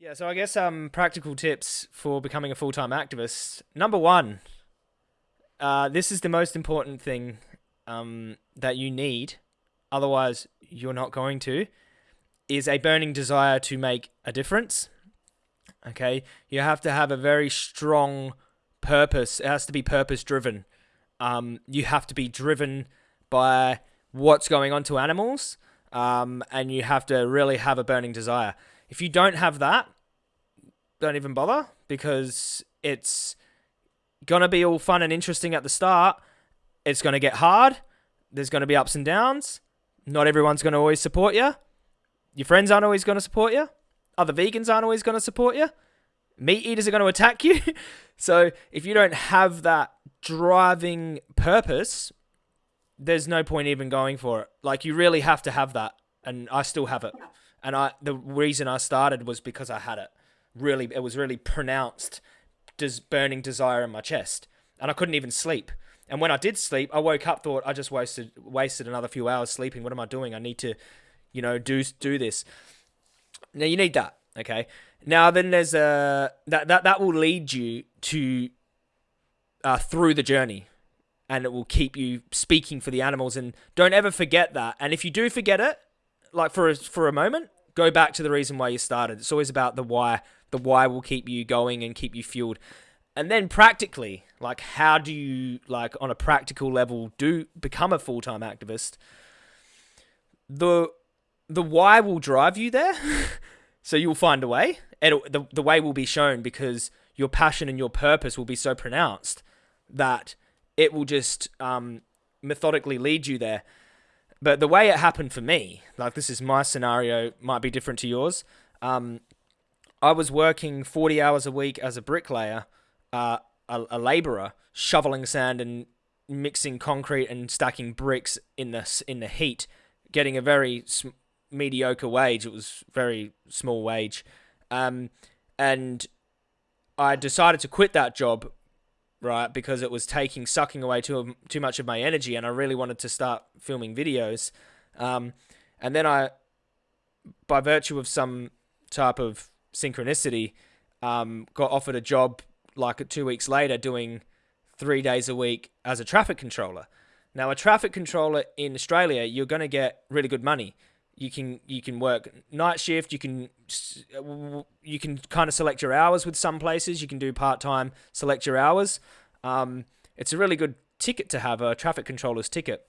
Yeah, so I guess um practical tips for becoming a full time activist. Number one, uh, this is the most important thing um, that you need, otherwise you're not going to, is a burning desire to make a difference. Okay, you have to have a very strong purpose. It has to be purpose driven. Um, you have to be driven by what's going on to animals, um, and you have to really have a burning desire. If you don't have that, don't even bother because it's gonna be all fun and interesting at the start. It's gonna get hard. There's gonna be ups and downs. Not everyone's gonna always support you. Your friends aren't always gonna support you. Other vegans aren't always gonna support you. Meat eaters are gonna attack you. so if you don't have that driving purpose, there's no point even going for it. Like you really have to have that, and I still have it. And I the reason I started was because I had it. Really, it was really pronounced, des- burning desire in my chest, and I couldn't even sleep. And when I did sleep, I woke up, thought I just wasted wasted another few hours sleeping. What am I doing? I need to, you know, do do this. Now you need that, okay? Now then, there's a that that that will lead you to uh, through the journey, and it will keep you speaking for the animals. And don't ever forget that. And if you do forget it, like for a, for a moment, go back to the reason why you started. It's always about the why. The why will keep you going and keep you fueled. And then practically, like how do you like on a practical level do become a full-time activist? The the why will drive you there. so you'll find a way. It the the way will be shown because your passion and your purpose will be so pronounced that it will just um, methodically lead you there. But the way it happened for me, like this is my scenario, might be different to yours. Um, I was working 40 hours a week as a bricklayer, uh, a, a laborer, shoveling sand and mixing concrete and stacking bricks in the in the heat, getting a very sm- mediocre wage. It was very small wage, um, and I decided to quit that job, right, because it was taking sucking away too too much of my energy, and I really wanted to start filming videos. Um, and then I, by virtue of some type of synchronicity, um, got offered a job like two weeks later doing three days a week as a traffic controller. Now, a traffic controller in Australia, you're going to get really good money. You can you can work night shift. You can you can kind of select your hours with some places. You can do part time, select your hours. Um, it's a really good ticket to have a traffic controller's ticket.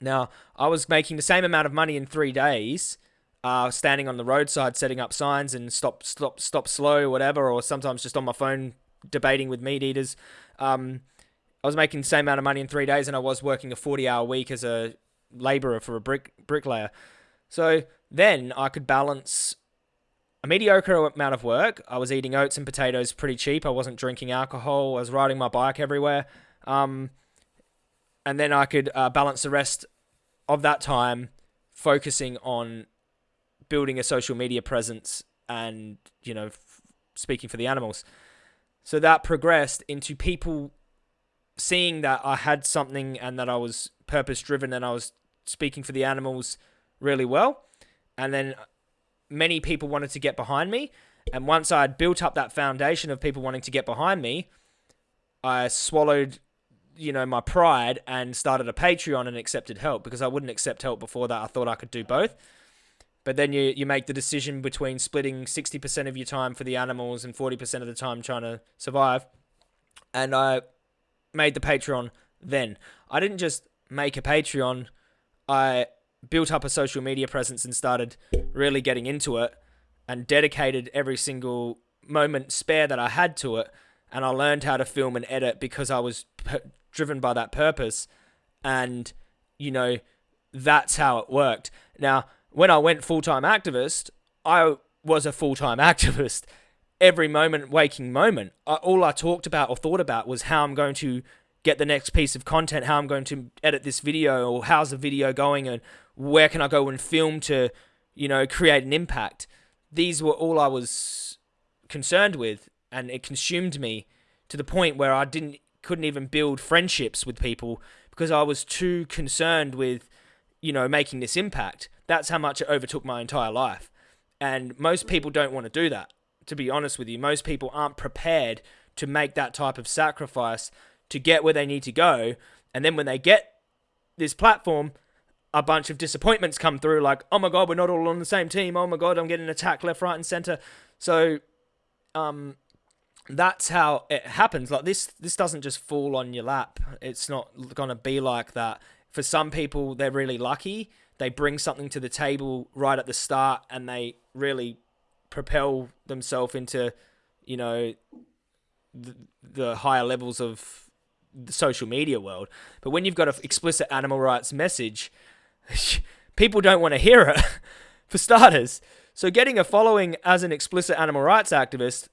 Now, I was making the same amount of money in three days, uh, standing on the roadside setting up signs and stop, stop, stop slow, whatever, or sometimes just on my phone debating with meat eaters. Um, I was making the same amount of money in three days, and I was working a forty-hour week as a labourer for a brick bricklayer. So then I could balance a mediocre amount of work. I was eating oats and potatoes pretty cheap. I wasn't drinking alcohol. I was riding my bike everywhere. Um, and then I could uh, balance the rest of that time focusing on building a social media presence and, you know, f- speaking for the animals. So that progressed into people seeing that I had something and that I was purpose driven and I was speaking for the animals really well. And then many people wanted to get behind me. And once I had built up that foundation of people wanting to get behind me, I swallowed, you know, my pride and started a Patreon and accepted help because I wouldn't accept help before that. I thought I could do both. But then you, you make the decision between splitting 60% of your time for the animals and 40% of the time trying to survive. And I made the Patreon then. I didn't just make a Patreon, I built up a social media presence and started really getting into it and dedicated every single moment spare that I had to it. And I learned how to film and edit because I was p- driven by that purpose. And, you know, that's how it worked. Now, when I went full time activist, I was a full time activist. Every moment, waking moment, I, all I talked about or thought about was how I'm going to get the next piece of content, how I'm going to edit this video, or how's the video going, and where can I go and film to, you know, create an impact. These were all I was concerned with, and it consumed me to the point where I didn't couldn't even build friendships with people because I was too concerned with, you know, making this impact. That's how much it overtook my entire life. And most people don't want to do that. to be honest with you, most people aren't prepared to make that type of sacrifice to get where they need to go. And then when they get this platform, a bunch of disappointments come through like, oh my God, we're not all on the same team. Oh my God, I'm getting attacked left, right, and center. So, um, that's how it happens. Like this, this doesn't just fall on your lap. It's not gonna be like that. For some people, they're really lucky. They bring something to the table right at the start, and they really propel themselves into, you know, the, the higher levels of the social media world. But when you've got an explicit animal rights message, people don't want to hear it, for starters. So getting a following as an explicit animal rights activist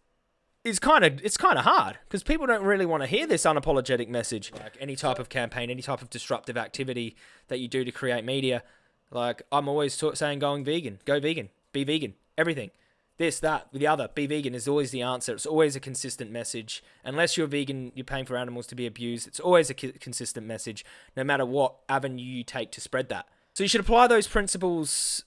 is kind of it's kind of hard because people don't really want to hear this unapologetic message. Like any type of campaign, any type of disruptive activity that you do to create media, like I'm always saying, going vegan, go vegan, be vegan, everything this, that, the other. Be vegan is always the answer. It's always a consistent message. Unless you're vegan, you're paying for animals to be abused. It's always a consistent message, no matter what avenue you take to spread that. So you should apply those principles,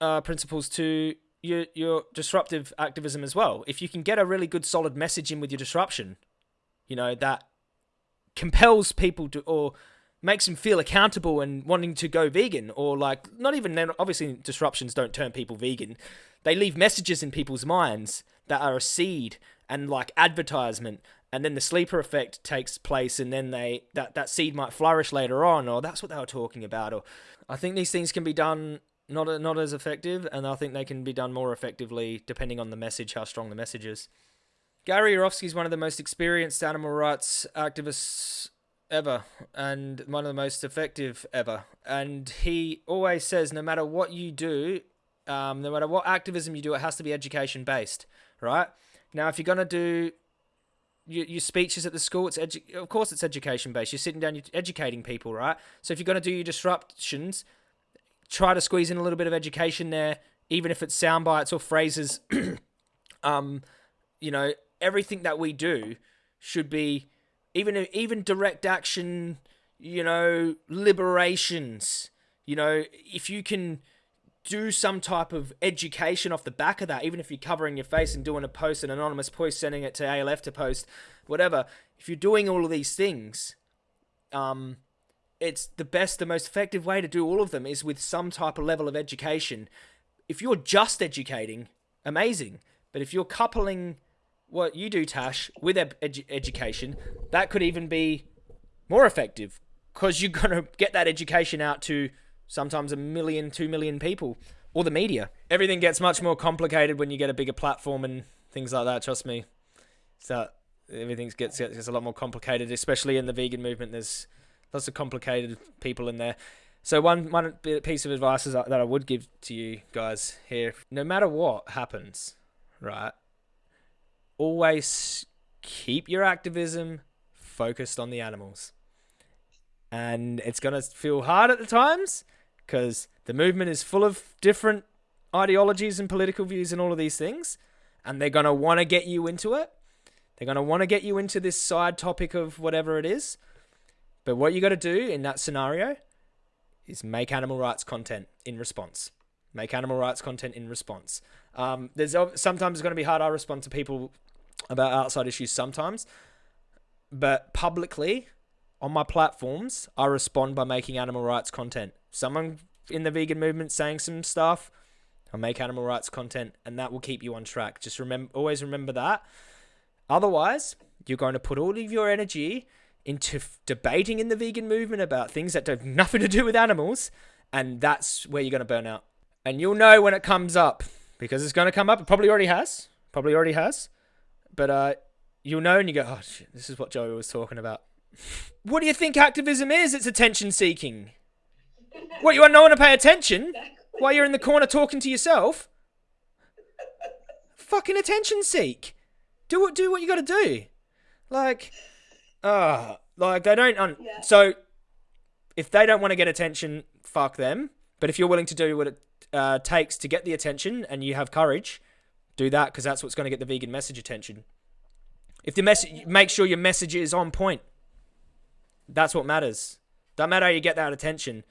uh, principles to your your disruptive activism as well. If you can get a really good, solid message in with your disruption, you know that compels people to or makes them feel accountable and wanting to go vegan or like not even then obviously disruptions don't turn people vegan they leave messages in people's minds that are a seed and like advertisement and then the sleeper effect takes place and then they that that seed might flourish later on or that's what they were talking about or i think these things can be done not not as effective and i think they can be done more effectively depending on the message how strong the message is. Gary yourofsky is one of the most experienced animal rights activists ever and one of the most effective ever and he always says no matter what you do um, no matter what activism you do, it has to be education based, right? Now, if you're gonna do your, your speeches at the school, it's edu- of course it's education based. You're sitting down, you're educating people, right? So if you're gonna do your disruptions, try to squeeze in a little bit of education there, even if it's sound bites or phrases. um, you know, everything that we do should be even even direct action. You know, liberations. You know, if you can do some type of education off the back of that, even if you're covering your face and doing a post, an anonymous post, sending it to ALF to post, whatever. If you're doing all of these things, um, it's the best, the most effective way to do all of them is with some type of level of education. If you're just educating, amazing. But if you're coupling what you do, Tash, with edu- education, that could even be more effective because you're going to get that education out to sometimes a million, two million people, or the media. Everything gets much more complicated when you get a bigger platform and things like that. Trust me. So everything gets gets a lot more complicated, especially in the vegan movement. There's lots of complicated people in there. So one one piece of advice uh, that I would give to you guys here: no matter what happens, right, always keep your activism focused on the animals. And it's gonna feel hard at the times, because the movement is full of different ideologies and political views and all of these things, and they're going to want to get you into it. They're going to want to get you into this side topic of whatever it is. But what you got to do in that scenario is make animal rights content in response. Make animal rights content in response. Um, there's sometimes it's going to be hard. I respond to people about outside issues sometimes, but publicly on my platforms, I respond by making animal rights content someone in the vegan movement saying some stuff, I'll make animal rights content, and that will keep you on track. Just remember, always remember that. Otherwise, you're going to put all of your energy into f- debating in the vegan movement about things that have nothing to do with animals, and that's where you're going to burn out. And you'll know when it comes up because it's going to come up. It probably already has. Probably already has. But uh, you'll know, and you go, "Oh shit, this is what Joey was talking about." what do you think activism is? It's attention seeking. What, you want no one to pay attention? Exactly. While you're in the corner talking to yourself? Fucking attention seek. Do what do what you gotta do. Like uh like they don't un- yeah. so if they don't want to get attention, fuck them. But if you're willing to do what it uh, takes to get the attention and you have courage, do that because that's what's going to get the vegan message attention. If the message, make sure your message is on point. That's what matters. Don't matter how you get that attention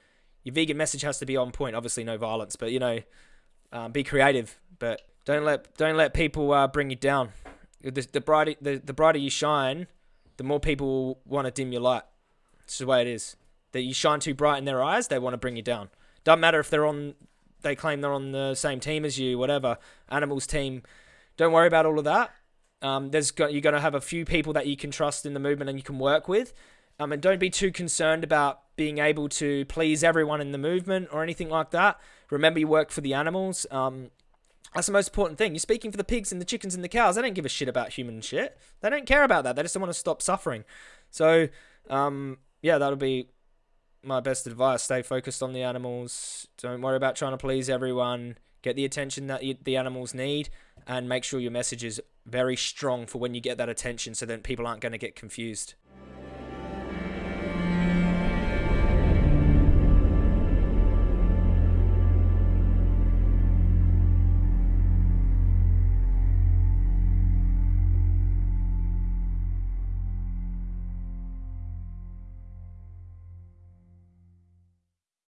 your vegan message has to be on point. Obviously, no violence, but you know, um, be creative. But Don't let don't let people uh, bring you down. The, the brighter the, the brighter you shine, the more people want to dim your light. It's the way it is. That you shine too bright in their eyes, they want to bring you down. Doesn't matter if they're on, they claim they're on the same team as you, whatever. Animals team. Don't worry about all of that. Um, there's got, you're going to have a few people that you can trust in the movement and you can work with. Um, and don't be too concerned about being able to please everyone in the movement or anything like that. Remember, you work for the animals. Um, that's the most important thing. You're speaking for the pigs and the chickens and the cows. They don't give a shit about human shit. They don't care about that. They just want to stop suffering. So, um, yeah, that'll be my best advice. Stay focused on the animals. Don't worry about trying to please everyone. Get the attention that you, the animals need, and make sure your message is very strong for when you get that attention, so that people aren't going to get confused.